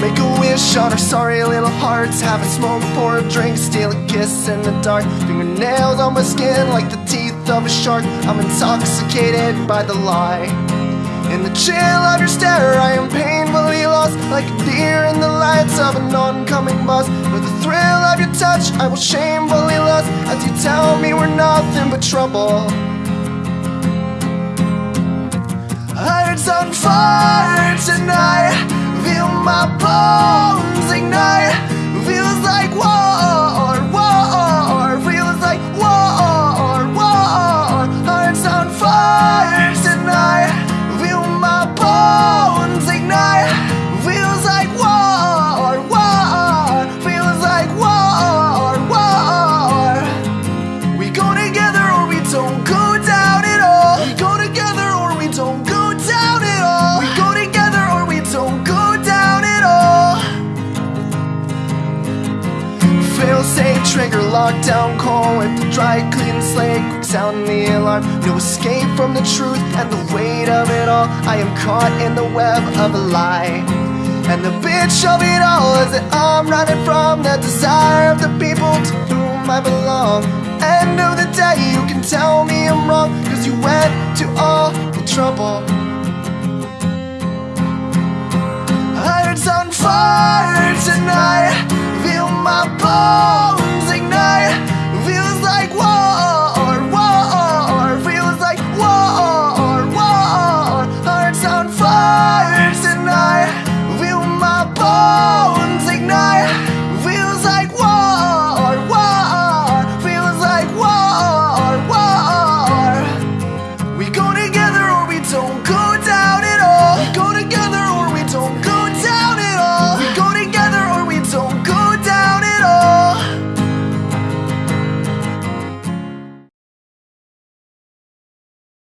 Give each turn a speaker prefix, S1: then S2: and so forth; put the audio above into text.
S1: Make a wish on our sorry little hearts. Have a smoke, pour a drink, steal a kiss in the dark. Fingernails on my skin like the teeth of a shark. I'm intoxicated by the lie. In the chill of your stare I am painfully lost. Like a deer in the lights of an oncoming bus With the thrill of your touch I will shamefully lust. As you tell me we're nothing but trouble. Hearts on fire trigger, lockdown call with the dry clean slate, quick sound the alarm. No escape from the truth and the weight of it all. I am caught in the web of a lie. And the bitch of it all is that I'm running from the desire of the people to whom I belong. End of the day you can tell me I'm wrong Cause you went to all the trouble. Hearts on fire tonight. Feel my pulse.